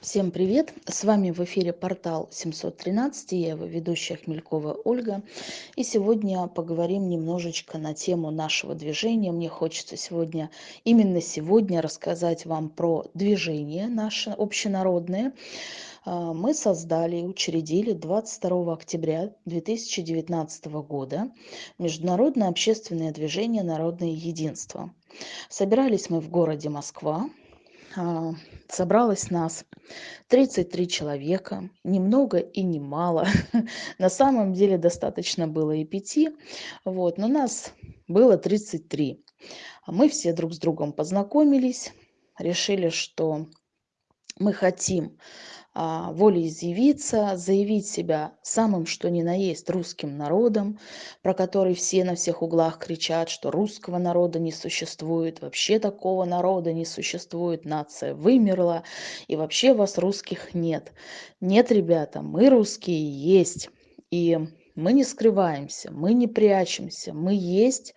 Всем привет! С вами в эфире портал 713, я его ведущая Хмелькова Ольга. И сегодня поговорим немножечко на тему нашего движения. Мне хочется сегодня, именно сегодня рассказать вам про движение наше общенародное. А, мы создали и учредили 22 октября 2019 года Международное общественное движение «Народное единство». Собирались мы в городе Москва, собралось нас 33 человека, ни много и ни мало. На самом деле достаточно было и пяти, вот, но нас было 33. Мы все друг с другом познакомились, решили, что мы хотим а, волеизъявиться, заявить себя самым что ни на есть русским народом, про который все на всех углах кричат, что русского народа не существует, вообще такого народа не существует, нация вымерла, и вообще вас русских нет. Нет, ребята, мы русские есть. И мы не скрываемся, мы не прячемся, мы есть,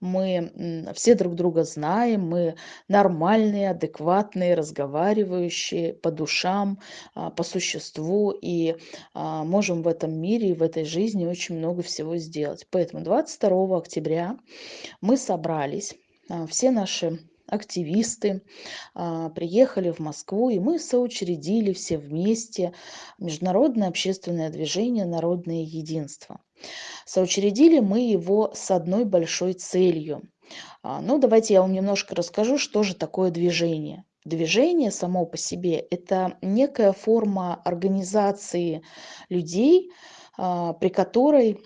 мы все друг друга знаем, мы нормальные, адекватные, разговаривающие по душам, а, по существу и а, можем в этом мире и в этой жизни очень много всего сделать. Поэтому 22 октября мы собрались, а, все наши активисты а, приехали в Москву, и мы соучредили все вместе Международное общественное движение «Народное единство». Соучредили мы его с одной большой целью. А, ну, давайте я вам немножко расскажу, что же такое движение. Движение само по себе – это некая форма организации людей, а, при которой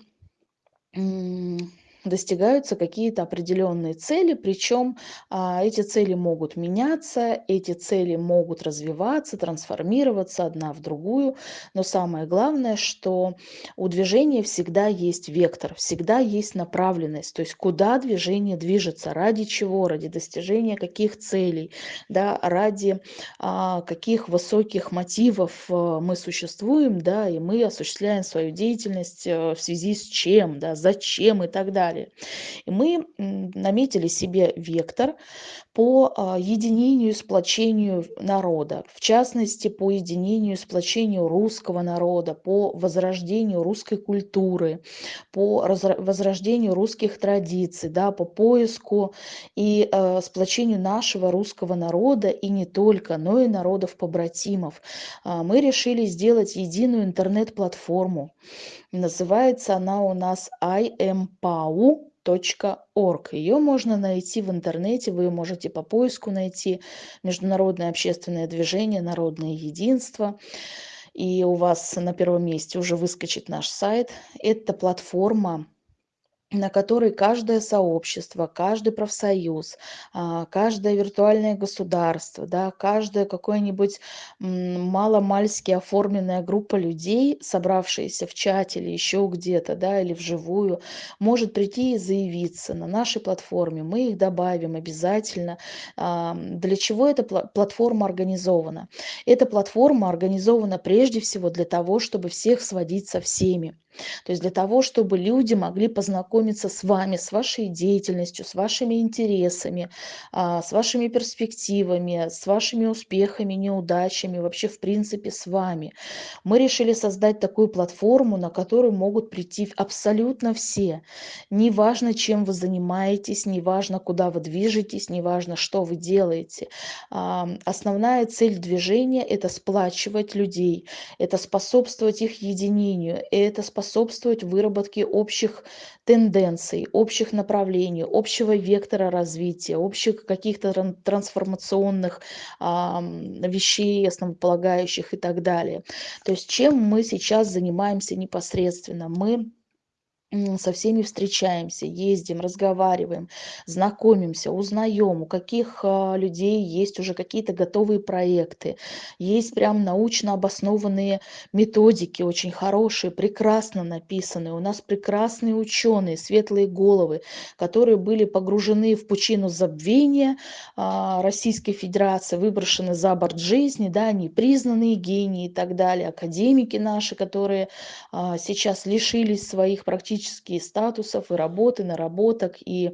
достигаются какие-то определенные цели, причем а, эти цели могут меняться, эти цели могут развиваться, трансформироваться одна в другую, но самое главное, что у движения всегда есть вектор, всегда есть направленность, то есть куда движение движется, ради чего, ради достижения каких целей, да, ради а, каких высоких мотивов а, мы существуем, да, и мы осуществляем свою деятельность а, в связи с чем, да, зачем и так далее далее. И мы наметили себе вектор по а, единению и сплочению народа, в частности, по единению и сплочению русского народа, по возрождению русской культуры, по возрождению русских традиций, да, по поиску и э, сплочению нашего русского народа, и не только, но и народов-побратимов. А, мы решили сделать единую интернет-платформу. Называется она у нас IMPAU, org. Ее можно найти в интернете, вы можете по поиску найти Международное общественное движение «Народное единство». И у вас на первом месте уже выскочит наш сайт. Это платформа на которой каждое сообщество, каждый профсоюз, а, каждое виртуальное государство, да, каждая какое-нибудь маломальски оформленная группа людей, собравшаяся в чате или еще где-то, да, или вживую, может прийти и заявиться на нашей платформе. Мы их добавим обязательно. А, для чего эта платформа организована? Эта платформа организована прежде всего для того, чтобы всех сводить со всеми. То есть для того, чтобы люди могли познакомиться с вами, с вашей деятельностью, с вашими интересами, а, с вашими перспективами, с вашими успехами, неудачами, вообще в принципе с вами. Мы решили создать такую платформу, на которую могут прийти абсолютно все. Неважно, чем вы занимаетесь, неважно, куда вы движетесь, неважно, что вы делаете. А, основная цель движения – это сплачивать людей, это способствовать их единению, это способствовать способствовать выработке общих тенденций, общих направлений, общего вектора развития, общих каких-то трансформационных а, вещей, основополагающих и так далее. То есть чем мы сейчас занимаемся непосредственно? Мы со всеми встречаемся, ездим, разговариваем, знакомимся, узнаем, у каких а, людей есть уже какие-то готовые проекты, есть прям научно обоснованные методики, очень хорошие, прекрасно написанные. У нас прекрасные ученые, светлые головы, которые были погружены в пучину забвения а, Российской Федерации, выброшены за борт жизни, да, они признанные гении и так далее, академики наши, которые а, сейчас лишились своих практически энергетические статусов и работы, наработок, и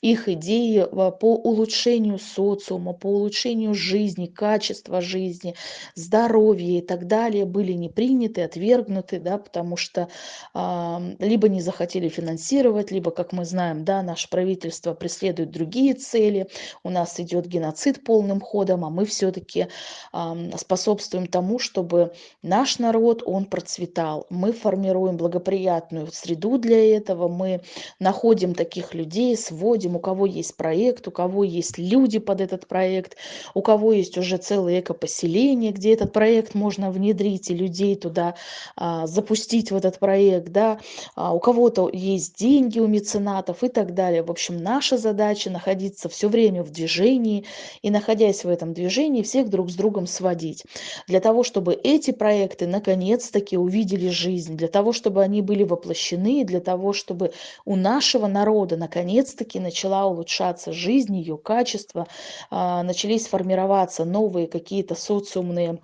их идеи а, по улучшению социума, по улучшению жизни, качества жизни, здоровья и так далее были не приняты, отвергнуты, да, потому что а, либо не захотели финансировать, либо, как мы знаем, да, наше правительство преследует другие цели, у нас идет геноцид полным ходом, а мы все-таки а, способствуем тому, чтобы наш народ, он процветал. Мы формируем благоприятную среду для этого, мы находим таких людей, сводим, у кого есть проект, у кого есть люди под этот проект, у кого есть уже целое экопоселение, где этот проект можно внедрить и людей туда а, запустить в этот проект, да, а, у кого-то есть деньги у меценатов и так далее. В общем, наша задача находиться все время в движении и, находясь в этом движении, всех друг с другом сводить. Для того, чтобы эти проекты наконец-таки увидели жизнь, для того, чтобы они были воплощены, для того, чтобы у нашего народа наконец-таки начала улучшаться жизнь, ее качество, а, начались формироваться новые какие-то социумные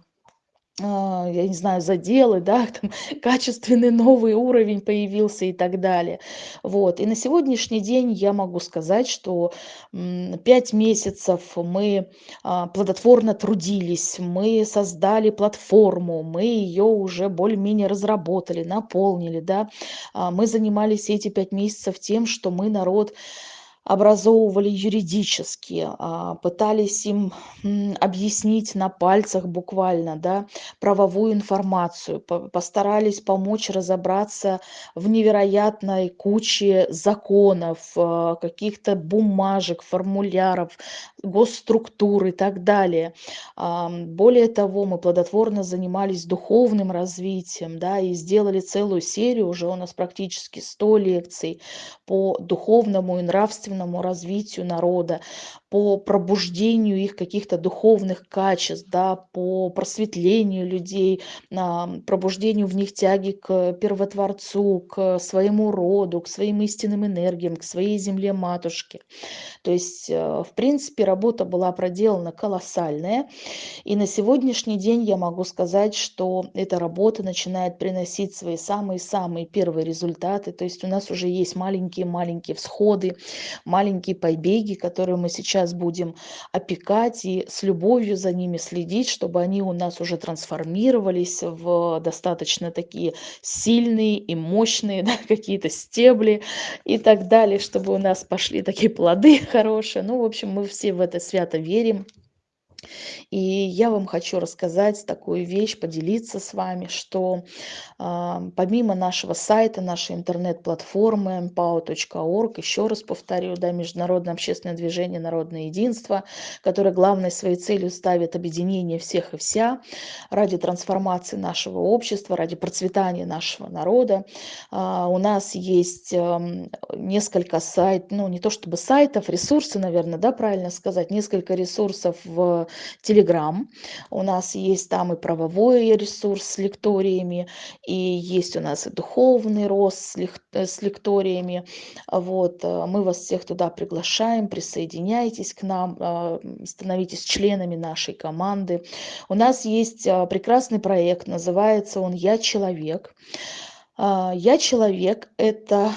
я не знаю, заделы, да, там качественный новый уровень появился и так далее. Вот. И на сегодняшний день я могу сказать, что пять месяцев мы а, плодотворно трудились, мы создали платформу, мы ее уже более-менее разработали, наполнили, да. А, мы занимались эти пять месяцев тем, что мы народ образовывали юридически, а, пытались им объяснить на пальцах буквально да, правовую информацию, постарались помочь разобраться в невероятной куче законов, а, каких-то бумажек, формуляров, госструктур и так далее. Более того, мы плодотворно занимались духовным развитием да, и сделали целую серию, уже у нас практически 100 лекций по духовному и нравственному развитию народа, по пробуждению их каких-то духовных качеств, да, по просветлению людей, пробуждению в них тяги к первотворцу, к своему роду, к своим истинным энергиям, к своей земле матушке. То есть, э, в принципе, работа была проделана колоссальная. И на сегодняшний день я могу сказать, что эта работа начинает приносить свои самые-самые первые результаты. То есть у нас уже есть маленькие-маленькие всходы, маленькие побеги, которые мы сейчас будем опекать и с любовью за ними следить, чтобы они у нас уже трансформировались в достаточно такие сильные и мощные да, какие-то стебли и так далее, чтобы у нас пошли такие плоды хорошие. Ну, в общем, мы все в это свято верим. И я вам хочу рассказать такую вещь, поделиться с вами, что э, помимо нашего сайта, нашей интернет-платформы mpao.org, еще раз повторю, да, Международное общественное движение «Народное единство», которое главной своей целью ставит объединение всех и вся ради трансформации нашего общества, ради процветания нашего народа. Э, у нас есть э, несколько сайтов, ну не то чтобы сайтов, ресурсы, наверное, да, правильно сказать, несколько ресурсов в Telegram. У нас есть там и правовой ресурс с лекториями, и есть у нас и духовный рост с, э, лекториями. Вот, э, мы вас всех туда приглашаем, присоединяйтесь к нам, э, становитесь членами нашей команды. У нас есть прекрасный проект, называется он «Я человек». «Я человек» — это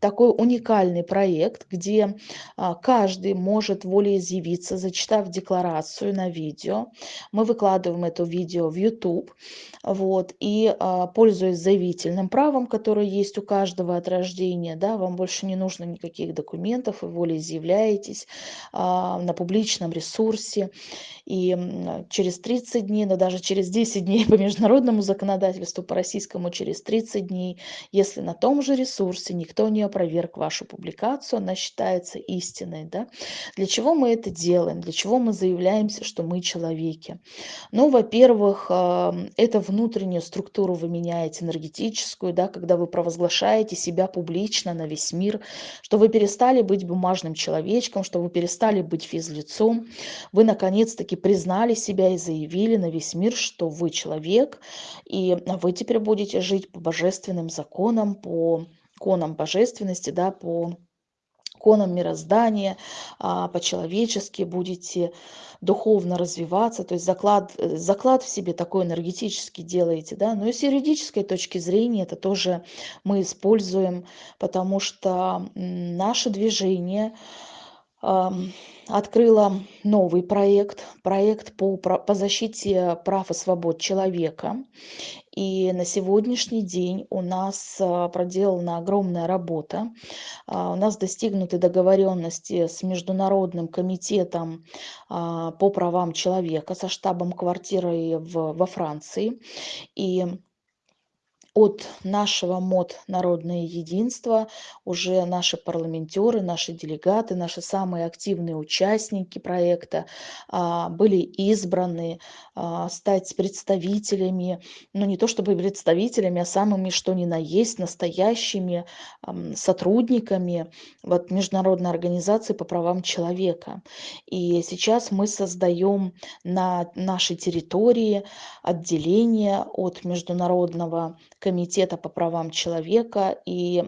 такой уникальный проект, где а, каждый может волеизъявиться, зачитав декларацию на видео. Мы выкладываем это видео в YouTube. Вот, и а, пользуясь заявительным правом, которое есть у каждого от рождения, да, вам больше не нужно никаких документов, вы волеизъявляетесь а, на публичном ресурсе. И через 30 дней, но даже через 10 дней по международному законодательству, по российскому через 30 дней, если на том же ресурсе никто не опроверг вашу публикацию, она считается истинной. Да? Для чего мы это делаем? Для чего мы заявляемся, что мы человеки? Ну, во-первых, это внутреннюю структуру вы меняете, энергетическую, да, когда вы провозглашаете себя публично на весь мир, что вы перестали быть бумажным человечком, что вы перестали быть физлицом, вы наконец-таки признали себя и заявили на весь мир, что вы человек, и вы теперь будете жить по божественным законам, по законам божественности, да, по законам мироздания, а, по-человечески будете духовно развиваться, то есть заклад, заклад в себе такой энергетический делаете, да, но и с юридической точки зрения это тоже мы используем, потому что наше движение открыло новый проект, проект по, по защите прав и свобод человека. И на сегодняшний день у нас а, проделана огромная работа. А, у нас достигнуты договоренности с Международным комитетом а, по правам человека, со штабом квартиры во Франции. И от нашего МОД «Народное единство» уже наши парламентеры, наши делегаты, наши самые активные участники проекта а, были избраны а, стать представителями, ну не то чтобы представителями, а самыми что ни на есть, настоящими сотрудниками вот, Международной организации по правам человека. И сейчас мы создаем на нашей территории отделение от Международного комитета по правам человека и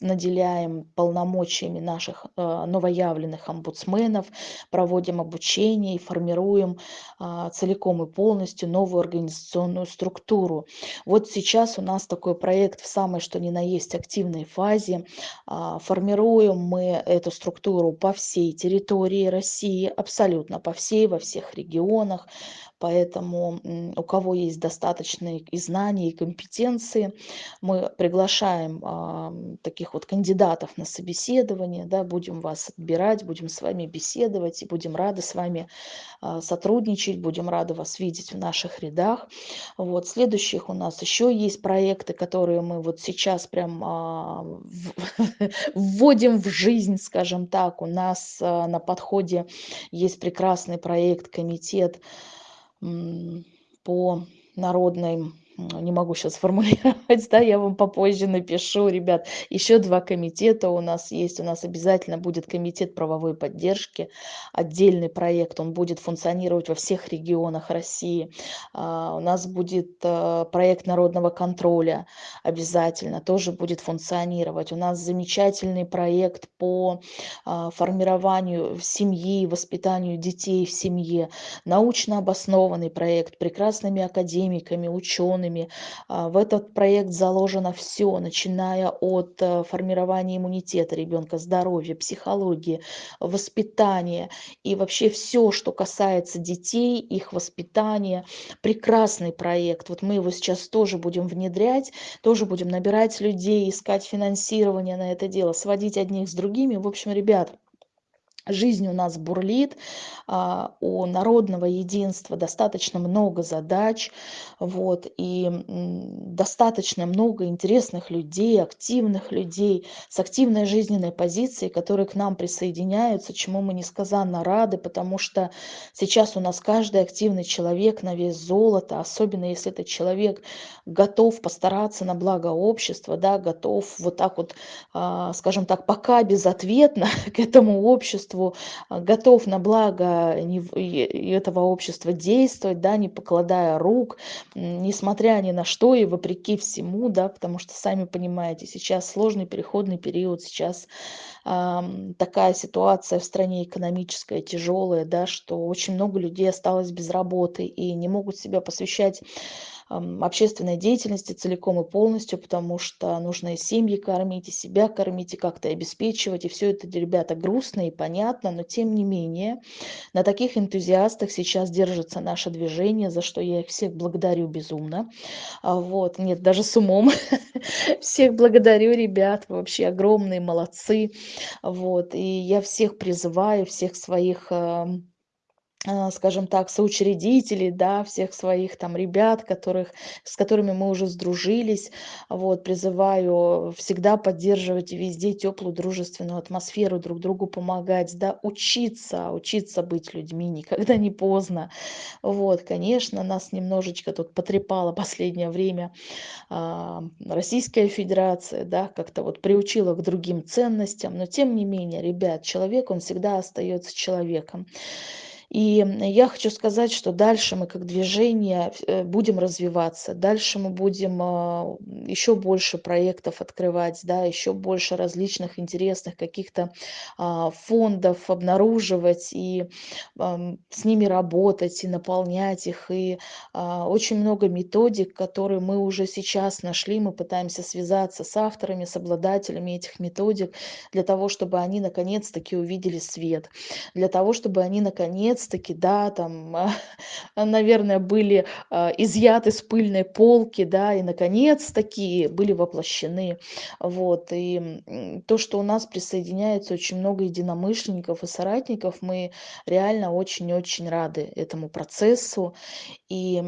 наделяем полномочиями наших э, новоявленных омбудсменов, проводим обучение и формируем а, целиком и полностью новую организационную структуру. Вот сейчас у нас такой проект в самой что ни на есть активной фазе. А, формируем мы эту структуру по всей территории России, абсолютно по всей, во всех регионах. Поэтому у кого есть достаточные и знания, и компетенции, мы приглашаем таких вот кандидатов на собеседование, да, будем вас отбирать, будем с вами беседовать и будем рады с вами а, сотрудничать, будем рады вас видеть в наших рядах. Вот, следующих у нас еще есть проекты, которые мы вот сейчас прям а, вводим в жизнь, скажем так. У нас а, на подходе есть прекрасный проект «Комитет» по народной не могу сейчас формулировать, да, я вам попозже напишу, ребят. Еще два комитета у нас есть. У нас обязательно будет комитет правовой поддержки, отдельный проект, он будет функционировать во всех регионах России. А, у нас будет а, проект народного контроля, обязательно тоже будет функционировать. У нас замечательный проект по а, формированию семьи, воспитанию детей в семье, научно обоснованный проект, прекрасными академиками, учеными, учеными. А, в этот проект заложено все, начиная от э, формирования иммунитета ребенка, здоровья, психологии, воспитания и вообще все, что касается детей, их воспитания. Прекрасный проект. Вот мы его сейчас тоже будем внедрять, тоже будем набирать людей, искать финансирование на это дело, сводить одних с другими. В общем, ребят, Жизнь у нас бурлит, а, у народного единства достаточно много задач, вот, и достаточно много интересных людей, активных людей с активной жизненной позицией, которые к нам присоединяются, чему мы несказанно рады, потому что сейчас у нас каждый активный человек на вес золота, особенно если этот человек готов постараться на благо общества, да, готов вот так вот, а, скажем так, пока безответно к этому обществу, обществу, а, готов на благо этого общества действовать, да, не покладая рук, несмотря ни на что и вопреки всему, да, потому что, сами понимаете, сейчас сложный переходный период, сейчас такая ситуация в стране экономическая, тяжелая, да, что очень много людей осталось без работы и не могут себя посвящать общественной деятельности целиком и полностью, потому что нужно и семьи кормить, и себя кормить, и как-то обеспечивать. И все это, ребята, грустно и понятно, но тем не менее на таких энтузиастах сейчас держится наше движение, за что я их всех благодарю безумно. А вот, нет, даже с умом. Всех благодарю, ребят, вообще огромные молодцы. Вот, и я всех призываю, всех своих скажем так, соучредителей, да, всех своих там ребят, которых, с которыми мы уже сдружились. Вот, призываю всегда поддерживать везде теплую дружественную атмосферу, друг другу помогать, да, учиться, учиться быть людьми, никогда не поздно. Вот, конечно, нас немножечко тут потрепало последнее время а, Российская Федерация, да, как-то вот приучила к другим ценностям, но тем не менее, ребят, человек, он всегда остается человеком. И я хочу сказать, что дальше мы как движение э, будем развиваться, дальше мы будем а, еще больше проектов открывать, да, еще больше различных интересных каких-то а, фондов обнаруживать и с ними работать, и наполнять их. И а, очень много методик, которые мы уже сейчас нашли, мы пытаемся связаться с авторами, с обладателями этих методик для того, чтобы они наконец-таки увидели свет, для того, чтобы они наконец-таки, да, там, наверное, были а, изъяты с пыльной полки, да, и наконец-таки были воплощены. Вот, и то, что у нас присоединяется очень много единомышленников и соратников, мы реально очень-очень рады этому процессу. И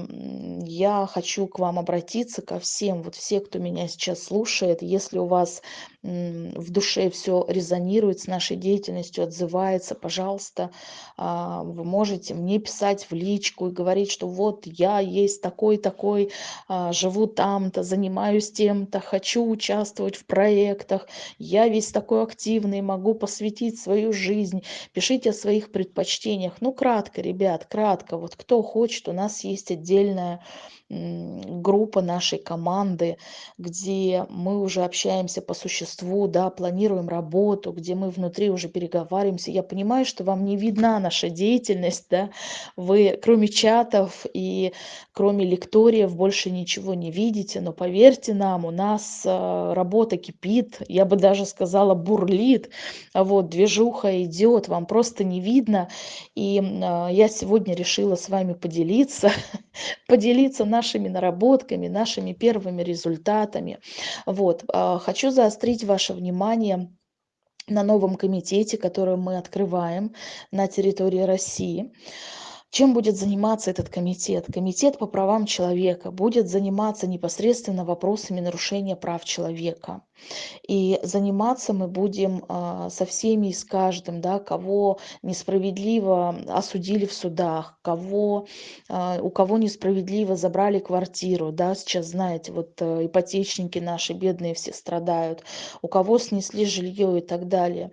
я хочу к вам обратиться, ко всем, вот все, кто меня сейчас слушает, если у вас в душе все резонирует с нашей деятельностью, отзывается, пожалуйста, а, вы можете мне писать в личку и говорить, что вот я есть такой-такой, а, живу там-то, занимаюсь тем-то, хочу участвовать в проектах, я весь такой активный, могу посвятить свою жизнь. Пишите о своих предпочтениях. Ну, кратко, ребят, кратко. Вот кто хочет, у нас есть отдельная группа нашей команды, где мы уже общаемся по существу, да, планируем работу, где мы внутри уже переговариваемся. Я понимаю, что вам не видна наша деятельность, да, вы кроме чатов и кроме лекториев больше ничего не видите, но поверьте нам, у нас э, работа кипит, я бы даже сказала бурлит, вот движуха идет, вам просто не видно, и э, я сегодня решила с вами поделиться, поделиться нашими наработками, нашими первыми результатами. Вот. А, хочу заострить ваше внимание на новом комитете, который мы открываем на территории России. Чем будет заниматься этот комитет? Комитет по правам человека будет заниматься непосредственно вопросами нарушения прав человека. И заниматься мы будем а, со всеми и с каждым, да, кого несправедливо осудили в судах, кого, а, у кого несправедливо забрали квартиру. Да, сейчас, знаете, вот а, ипотечники наши бедные все страдают, у кого снесли жилье и так далее.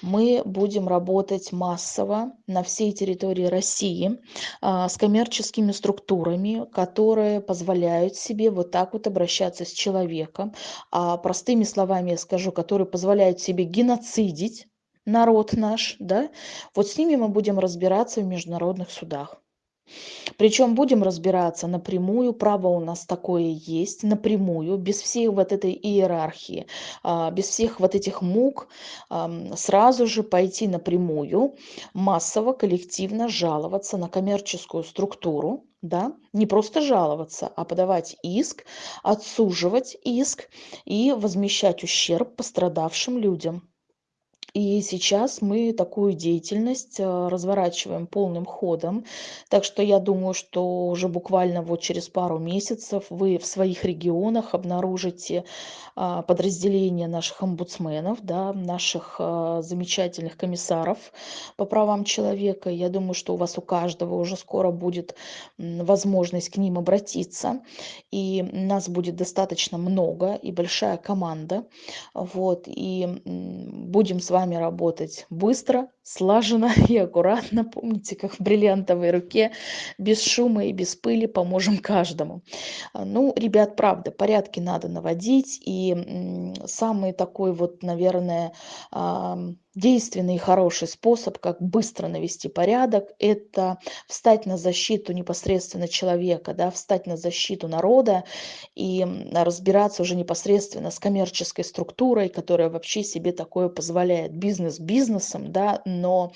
Мы будем работать массово на всей территории России с коммерческими структурами, которые позволяют себе вот так вот обращаться с человеком, а простыми словами я скажу, которые позволяют себе геноцидить народ наш, да, вот с ними мы будем разбираться в международных судах. Причем будем разбираться напрямую, право у нас такое есть, напрямую, без всей вот этой иерархии, а, без всех вот этих мук, сразу же пойти напрямую, массово, коллективно жаловаться на коммерческую структуру, да, не просто жаловаться, а подавать иск, отсуживать иск и возмещать ущерб пострадавшим людям. И сейчас мы такую деятельность э, разворачиваем полным ходом. Так что я думаю, что уже буквально вот через пару месяцев вы в своих регионах обнаружите а, подразделения наших омбудсменов, да, наших а, замечательных комиссаров по правам человека. Я думаю, что у вас у каждого уже скоро будет возможность к ним обратиться. И нас будет достаточно много и большая команда. Вот, и будем с вами вами работать быстро, слаженно и аккуратно. Помните, как в бриллиантовой руке, без шума и без пыли поможем каждому. А, ну, ребят, правда, порядки надо наводить. И самый такой вот, наверное, действенный и хороший способ, как быстро навести порядок, это встать на защиту непосредственно человека, да, встать на защиту народа и разбираться уже непосредственно с коммерческой структурой, которая вообще себе такое позволяет. Бизнес бизнесом, да, но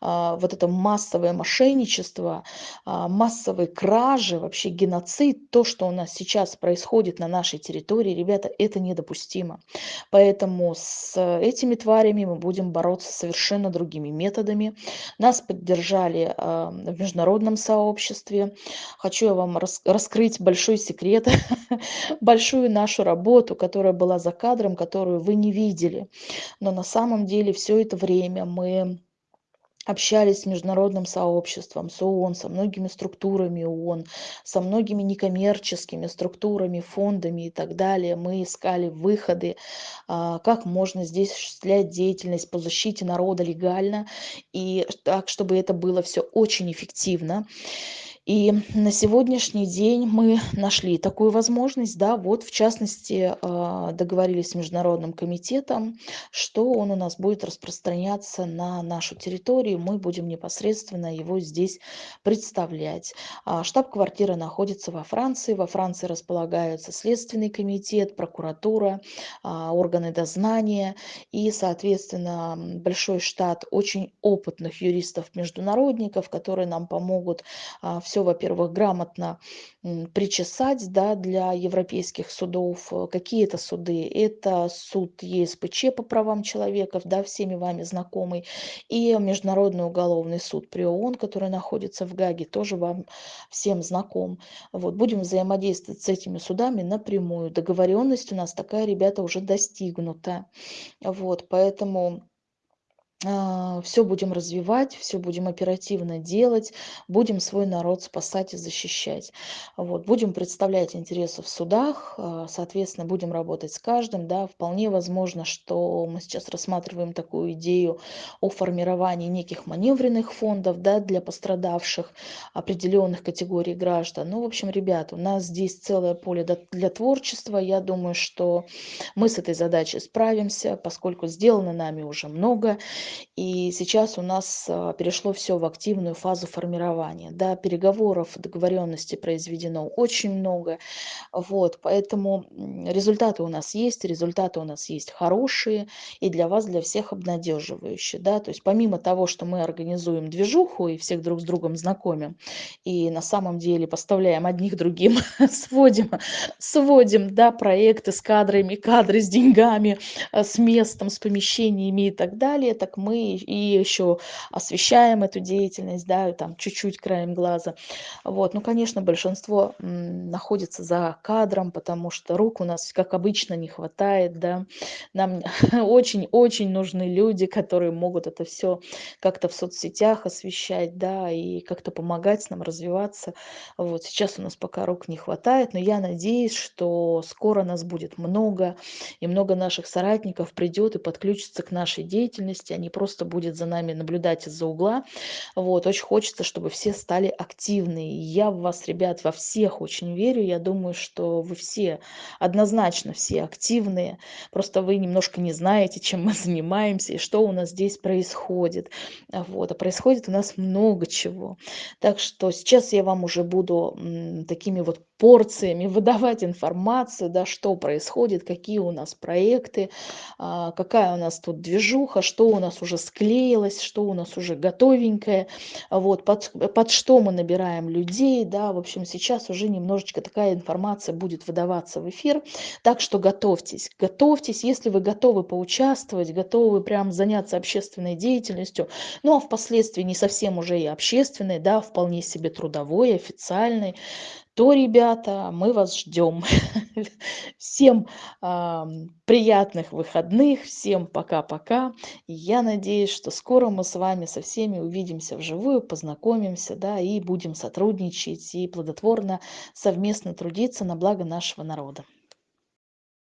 а, вот это массовое мошенничество, а, массовые кражи, вообще геноцид, то, что у нас сейчас происходит на нашей территории, ребята, это недопустимо. Поэтому с этими тварями мы будем бороться бороться совершенно другими методами. Нас поддержали в международном сообществе. Хочу я вам раскрыть большой секрет, большую нашу работу, которая была за кадром, которую вы не видели. Но на самом деле все это время мы общались с международным сообществом, с ООН, со многими структурами ООН, со многими некоммерческими структурами, фондами и так далее. Мы искали выходы, а, как можно здесь осуществлять деятельность по защите народа легально и так, чтобы это было все очень эффективно. И на сегодняшний день мы нашли такую возможность, да, вот в частности а, договорились с Международным комитетом, что он у нас будет распространяться на нашу территорию, мы будем непосредственно его здесь представлять. А, штаб-квартира находится во Франции, во Франции располагаются Следственный комитет, прокуратура, а, органы дознания и, соответственно, большой штат очень опытных юристов-международников, которые нам помогут в все, во-первых, грамотно причесать да, для европейских судов. Э, какие это суды? Это суд ЕСПЧ по правам человека, да, всеми вами знакомый, и Международный уголовный суд при ООН, который находится в Гаге, тоже вам всем знаком. Вот, будем взаимодействовать с этими судами напрямую. Договоренность у нас такая, ребята, уже достигнута. Вот, поэтому все будем развивать, все будем оперативно делать, будем свой народ спасать и защищать. Вот. Будем представлять интересы в судах, а, соответственно, будем работать с каждым. Да. Вполне возможно, что мы сейчас рассматриваем такую идею о формировании неких маневренных фондов да, для пострадавших определенных категорий граждан. Ну, в общем, ребят, у нас здесь целое поле для творчества. Я думаю, что мы с этой задачей справимся, поскольку сделано нами уже много. И сейчас у нас а, перешло все в активную фазу формирования. Да, переговоров, договоренности произведено очень много. Вот, поэтому результаты у нас есть, результаты у нас есть хорошие и для вас, для всех обнадеживающие. Да? То есть помимо того, что мы организуем движуху и всех друг с другом знакомим, и на самом деле поставляем одних другим, сводим, сводим да, проекты с кадрами, кадры с деньгами, э, с местом, с помещениями и так далее, так мы и еще освещаем эту деятельность, да, там чуть-чуть краем глаза. Вот, ну, конечно, большинство находится за кадром, потому что рук у нас, как обычно, не хватает, да. Нам очень-очень нужны люди, которые могут это все как-то в соцсетях освещать, да, и как-то помогать нам развиваться. Вот, сейчас у нас пока рук не хватает, но я надеюсь, что скоро нас будет много, и много наших соратников придет и подключится к нашей деятельности, они просто будет за нами наблюдать из-за угла. Вот, очень хочется, чтобы все стали активны. Я в вас, ребят, во всех очень верю. Я думаю, что вы все, однозначно все активные. Просто вы немножко не знаете, чем мы занимаемся и что у нас здесь происходит. Вот, а происходит у нас много чего. Так что сейчас я вам уже буду такими вот порциями выдавать информацию, да, что происходит, какие у нас проекты, а, какая у нас тут движуха, что у нас уже склеилось, что у нас уже готовенькое, вот, под, под что мы набираем людей, да, в общем, сейчас уже немножечко такая информация будет выдаваться в эфир, так что готовьтесь, готовьтесь, если вы готовы поучаствовать, готовы прям заняться общественной деятельностью, ну, а впоследствии не совсем уже и общественной, да, вполне себе трудовой, официальной, то, ребята, мы вас ждем. Всем а, приятных выходных, всем пока-пока. Я надеюсь, что скоро мы с вами со всеми увидимся вживую, познакомимся, да, и будем сотрудничать и плодотворно совместно трудиться на благо нашего народа.